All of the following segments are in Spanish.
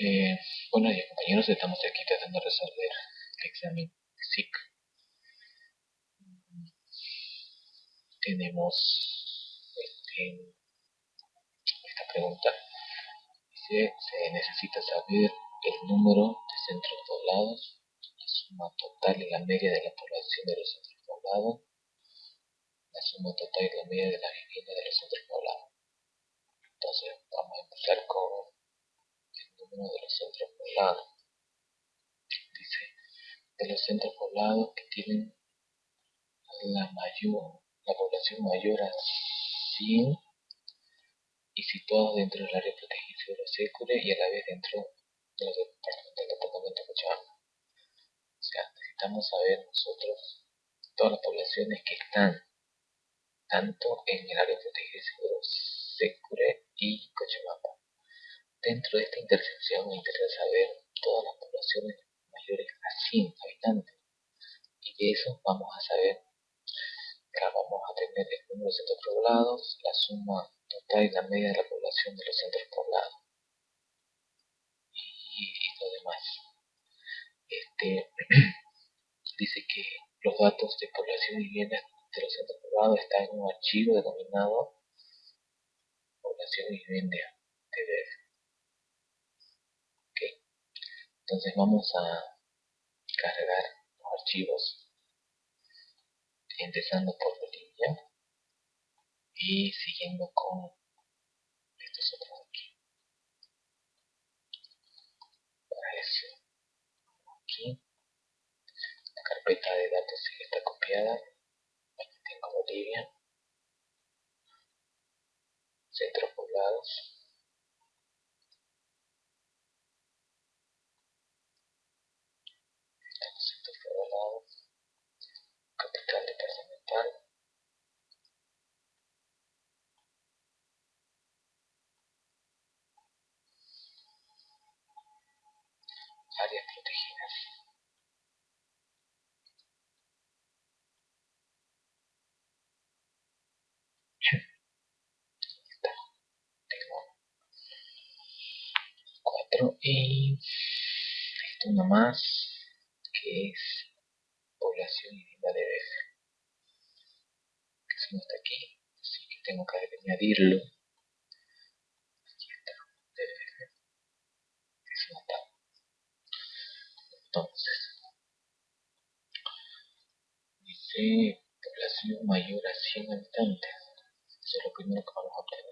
Eh, bueno, días compañeros, estamos aquí tratando de resolver el examen SIC. Tenemos este, esta pregunta. Dice, se necesita saber el número de centros poblados, la suma total y la media de la población de los centros poblados, la suma total y la media de la vivienda de los centros poblados. Entonces vamos a empezar con de los centros poblados. Dice, de los centros poblados que tienen la mayor, la población mayor a 100 y situados dentro del área protegida de Secure y a la vez dentro de los del departamento de Cochabamba. O sea, necesitamos saber nosotros todas las poblaciones que están tanto en el área protegida y seguro Secure y Cochabamba. Dentro de esta intersección me interesa saber todas las poblaciones mayores a 100 habitantes. Y de eso vamos a saber, que vamos a tener el número de centros poblados, la suma total y la media de la población de los centros poblados. Y, lo demás. Este, dice que los datos de población y vivienda de los centros poblados están en un archivo denominado población y vivienda Entonces vamos a cargar los archivos empezando por Bolivia y siguiendo con estos otros aquí. Para eso, aquí, la carpeta de datos está copiada. Aquí tengo Bolivia, centros poblados. 4 y esto nomás que es población y viva de BF que eso no está aquí así que tengo que añadirlo. Aquí está DBF no está. Entonces dice población mayor a 100 habitantes. Eso es lo primero que vamos a obtener.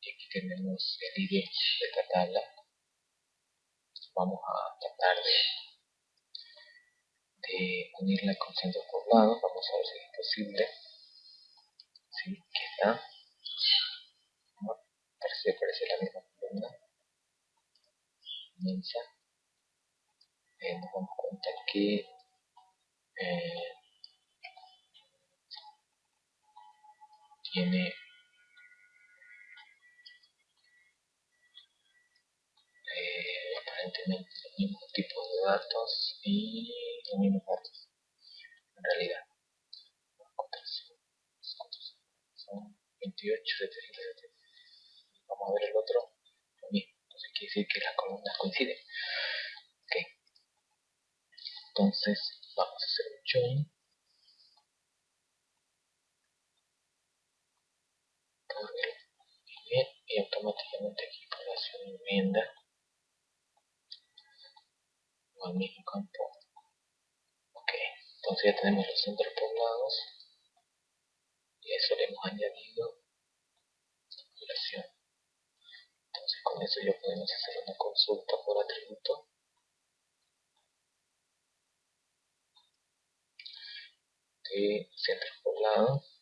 Y aquí tenemos el ID de esta vamos a tratar de, unirla con centros poblados vamos a ver si es posible. ¿Sí? aquí está. Parece, la misma columna. Inmensa. Eh, nos damos cuenta que eh, tiene aparentemente los mismos tipos de datos y los mismos datos en realidad son 28 vamos a ver el otro lo mismo. Entonces quiere decir que las columnas coinciden. Ok. Entonces vamos a hacer un join por el y automáticamente aquí población enmienda al mismo campo. Ok, entonces ya tenemos los centros poblados y eso le hemos añadido la población. Entonces con eso ya podemos hacer una consulta por atributo. de centros poblados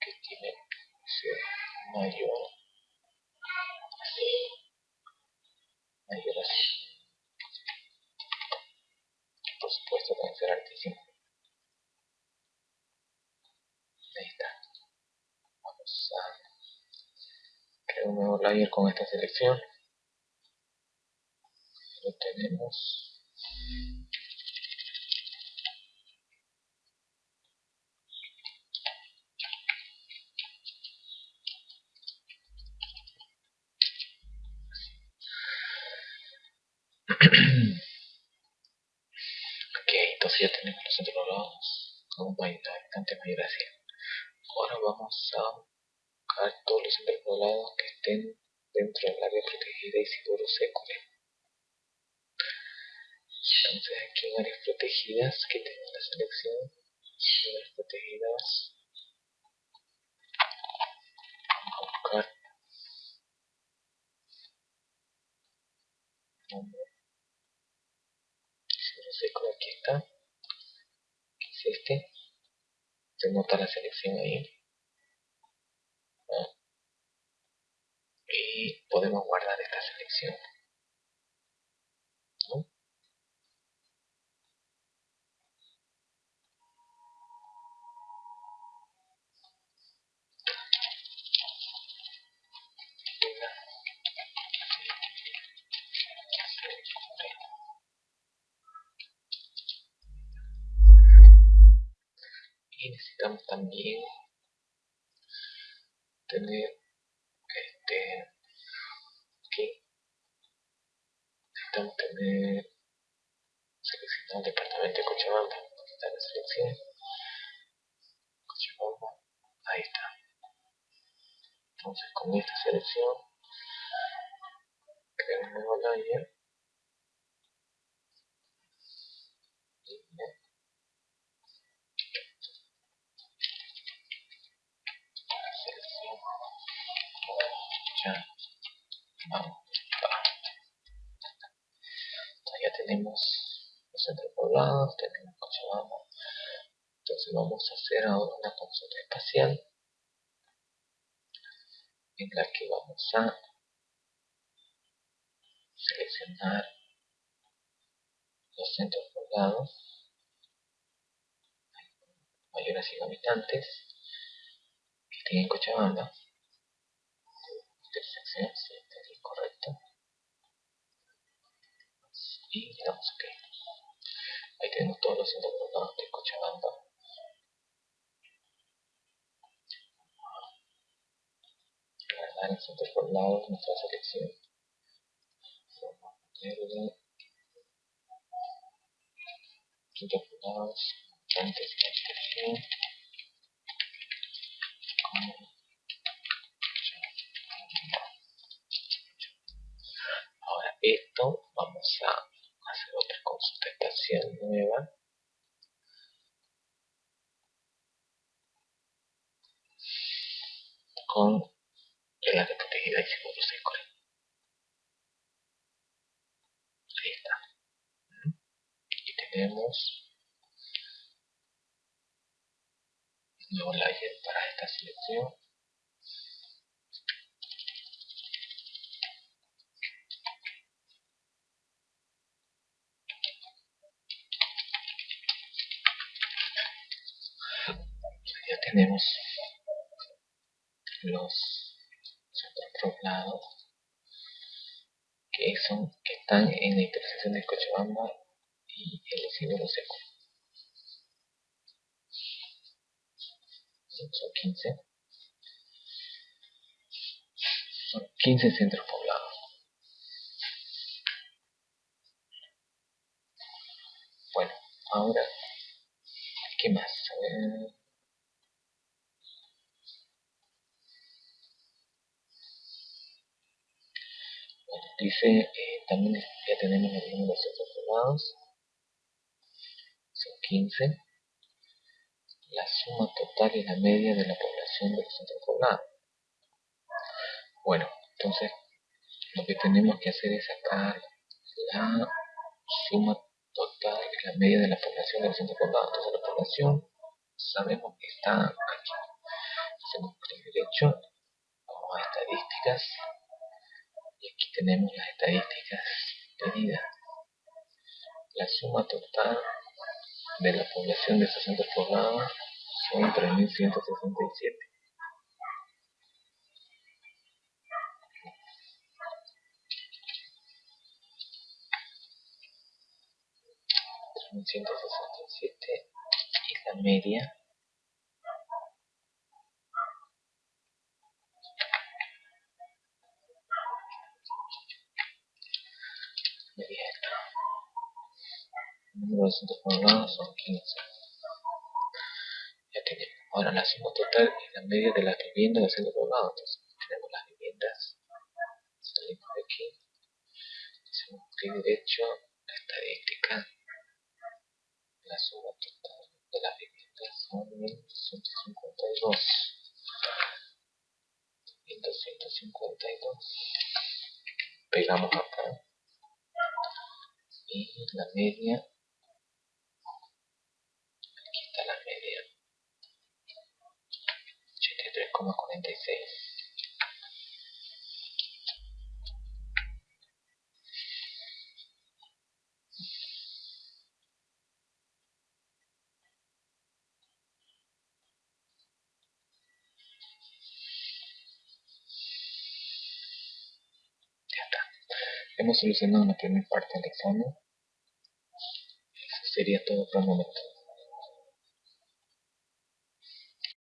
que tiene mayor así mayor así por supuesto debe ser altísimo ahí está. Vamos a crear un nuevo layer con esta selección. Lo tenemos ok, entonces ya tenemos los poblados con un habitante mayor a 100. Ahora vamos a buscar todos los poblados que estén dentro del área protegida Isidoro Secure. Entonces aquí en áreas protegidas, que tengo la selección, áreas protegidas, vamos a buscar. Nombre, Isidoro Secure, aquí está, que es este, se nota la selección ahí, y podemos guardar esta selección. Necesitamos también tener este aquí necesitamos tener seleccionado el departamento de Cochabamba aquí está la selección. Cochabamba ahí está. Entonces con esta selección creamos un nuevo layer vamos a hacer ahora una consulta espacial en la que vamos a seleccionar los centros poblados mayores a 100 habitantes que estén en Cochabamba intersección, correcto. Y le damos OK. Ahí tenemos todos los centros poblados Cochabamba. Guardar centros poblados nuestra selección. Vamos a ponerle centros poblados, antes de la selección. Como Ahora esto vamos a hacer otra consulta espacial nueva. con el protegida y seguro Secure. Ahí está. Y tenemos un nuevo layer para esta selección. ya tenemos los otros lados que son que están en la intersección de Cochabamba y el Isidoro Seco. Son 15 son 15 centros poblados bueno ahora ¿qué más? Dice eh, también ya tenemos los números poblados son 15 la suma total y la media de la población de los centros poblados. Bueno entonces lo que tenemos que hacer es sacar la suma total y la media de la población de los centros poblados. Entonces la población sabemos que está aquí. Hacemos clic derecho vamos a estadísticas y aquí tenemos las estadísticas pedidas. La suma total de la población de 60 poblados son 3.167. siete y la media de son 15. Ya tenemos. Ahora la suma total y la media de las viviendas del centro poblado. Entonces tenemos las viviendas. Salimos de aquí. Hacemos clic derecho, estadística. La suma total de las viviendas son 1252. 1252. Pegamos acá y la media aquí está la media 83,46 Ya está. Hemos solucionado la primera parte del examen. Eso sería todo por el momento.